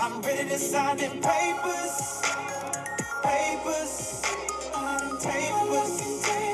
I'm ready to sign them papers, papers, papers.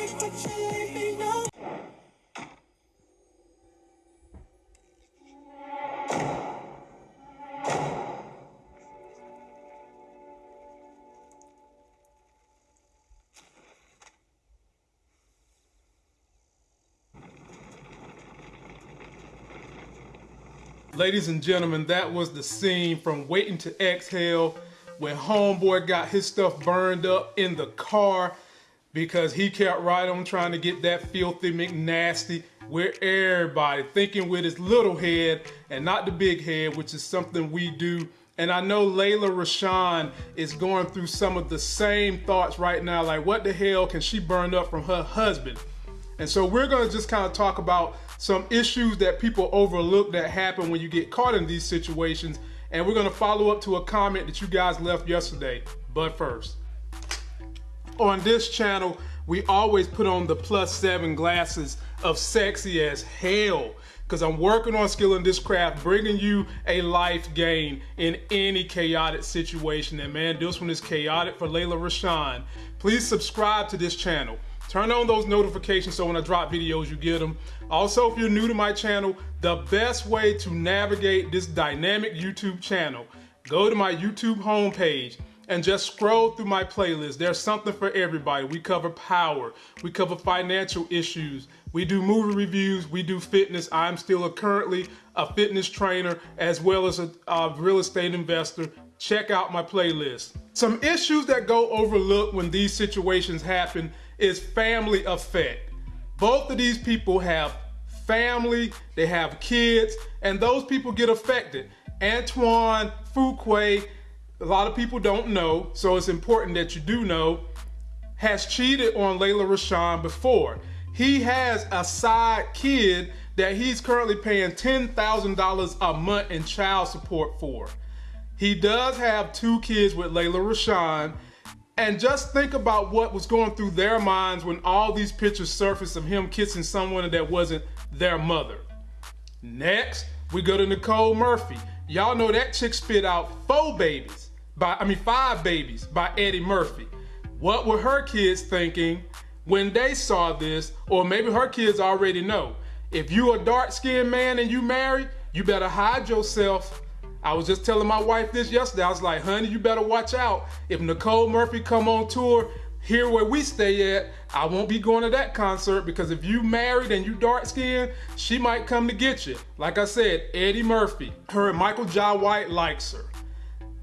Ladies and gentlemen, that was the scene from Waiting to Exhale when Homeboy got his stuff burned up in the car because he kept right on trying to get that filthy McNasty where everybody, thinking with his little head and not the big head, which is something we do. And I know Lela Rochon is going through some of the same thoughts right now, like what the hell can she burn up from her husband? And so we're gonna just kind of talk about some issues that people overlook that happen when you get caught in these situations. And we're gonna follow up to a comment that you guys left yesterday. But first, on this channel, we always put on the plus seven glasses of sexy as hell because I'm working on skill in this craft, bringing you a life gain in any chaotic situation. And man, this one is chaotic for Lela Rochon. Please subscribe to this channel. Turn on those notifications so when I drop videos, you get them. Also, if you're new to my channel, the best way to navigate this dynamic YouTube channel, go to my YouTube homepage and just scroll through my playlist. There's something for everybody. We cover power, we cover financial issues, we do movie reviews, we do fitness. I'm still a, currently a fitness trainer as well as a, a real estate investor. Check out my playlist. Some issues that go overlooked when these situations happen is family effect. Both of these people have family, they have kids, and those people get affected. Antoine Fuqua, a lot of people don't know, so it's important that you do know, has cheated on Lela Rochon before. He has a side kid that he's currently paying $10,000 a month in child support for. He does have two kids with Lela Rochon, and just think about what was going through their minds when all these pictures surfaced of him kissing someone that wasn't their mother. Next, we go to Nicole Murphy. Y'all know that chick spit out four babies, by I mean five babies by Eddie Murphy. What were her kids thinking when they saw this? Or maybe her kids already know. If you a dark-skinned man and you married, you better hide yourself I was just telling my wife this yesterday. I was like, honey, you better watch out. If Nicole Murphy come on tour here where we stay at, I won't be going to that concert because if you married and you dark skinned, she might come to get you. Like I said, Eddie Murphy, her and Michael Jai White likes her.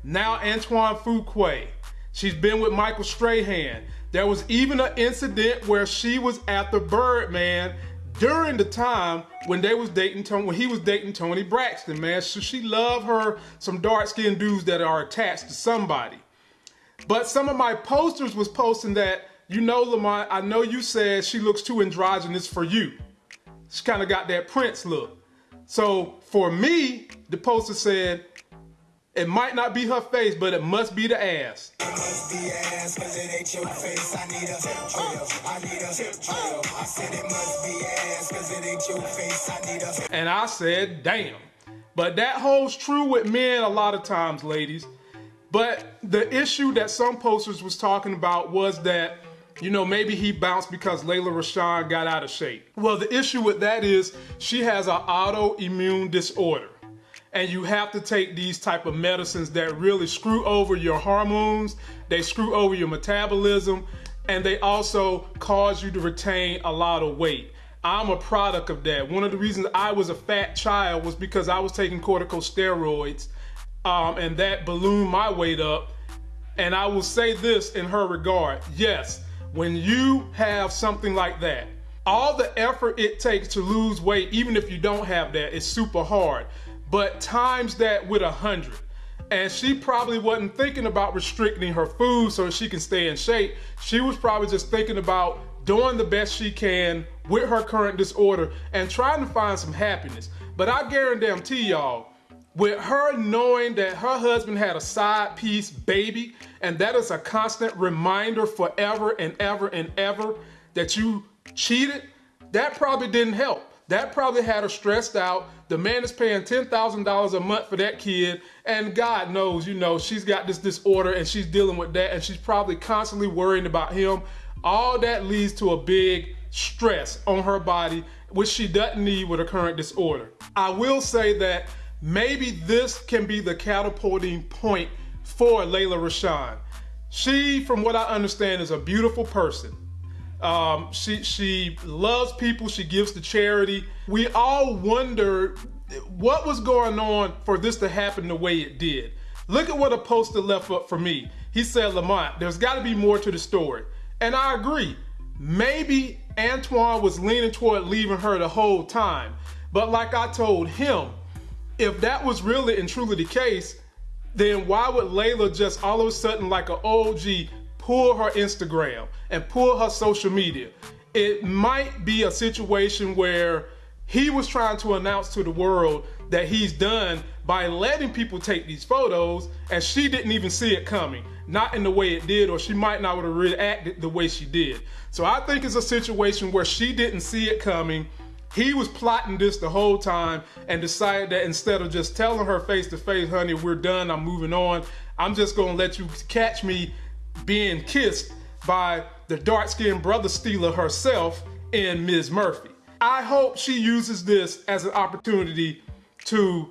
Now Antoine Fuqua, she's been with Michael Strahan. There was even an incident where she was at the Birdman during the time when they was dating Tony, when he was dating Toni Braxton, man. So she loved her some dark skinned dudes that are attached to somebody. But some of my posters was posting that, you know, Lamont, I know you said she looks too androgynous for you. She kind of got that Prince look. So for me, the poster said, it might not be her face, but it must be the ass. must be ass, cause it ain't your face. I need a. I need a. I said it must be ass, cause it ain't your face. I need a And I said, damn. But that holds true with men a lot of times, ladies. But the issue that some posters was talking about was that, you know, maybe he bounced because Lela Rochon got out of shape. Well, the issue with that is she has an autoimmune disorder and you have to take these type of medicines that really screw over your hormones, they screw over your metabolism, and they also cause you to retain a lot of weight. I'm a product of that. One of the reasons I was a fat child was because I was taking corticosteroids um, and that ballooned my weight up. And I will say this in her regard. Yes, when you have something like that, all the effort it takes to lose weight, even if you don't have that, is super hard but times that with a hundred. And she probably wasn't thinking about restricting her food so she can stay in shape. She was probably just thinking about doing the best she can with her current disorder and trying to find some happiness. But I guarantee y'all, with her knowing that her husband had a side piece baby, and that is a constant reminder forever and ever and ever that you cheated, that probably didn't help. That probably had her stressed out. The man is paying $10,000 a month for that kid. And God knows, you know, she's got this disorder and she's dealing with that. And she's probably constantly worrying about him. All that leads to a big stress on her body, which she doesn't need with her current disorder. I will say that maybe this can be the catapulting point for Lela Rochon. She, from what I understand, is a beautiful person. Um, she she loves people. She gives to charity. We all wonder what was going on for this to happen the way it did. Look at what a poster left up for me. He said, Lamont, there's got to be more to the story. And I agree. Maybe Antoine was leaning toward leaving her the whole time. But like I told him, if that was really and truly the case, then why would Lela just all of a sudden, like an OG, pull her Instagram and pull her social media? It might be a situation where he was trying to announce to the world that he's done by letting people take these photos and she didn't even see it coming. Not in the way it did or she might not have reacted the way she did. So i think it's a situation where she didn't see it coming. He was plotting this the whole time and decided that instead of just telling her face to face, honey, we're done, I'm moving on, I'm just gonna let you catch me being kissed by the dark skinned brother stealer herself in Ms. Murphy. I hope she uses this as an opportunity to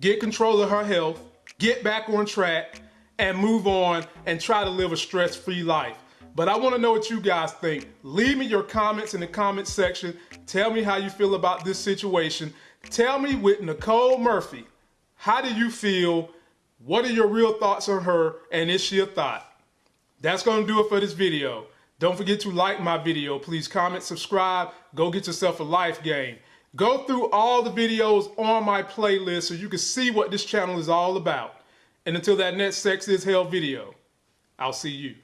get control of her health, get back on track, and move on and try to live a stress free life. But I want to know what you guys think. Leave me your comments in the comment section. Tell me how you feel about this situation. Tell me with Nicole Murphy, how do you feel? What are your real thoughts on her? And is she a thought? That's going to do it for this video. Don't forget to like my video. Please comment, subscribe. Go get yourself a life game. Go through all the videos on my playlist so you can see what this channel is all about. And until that next Sex is Hell video, I'll see you.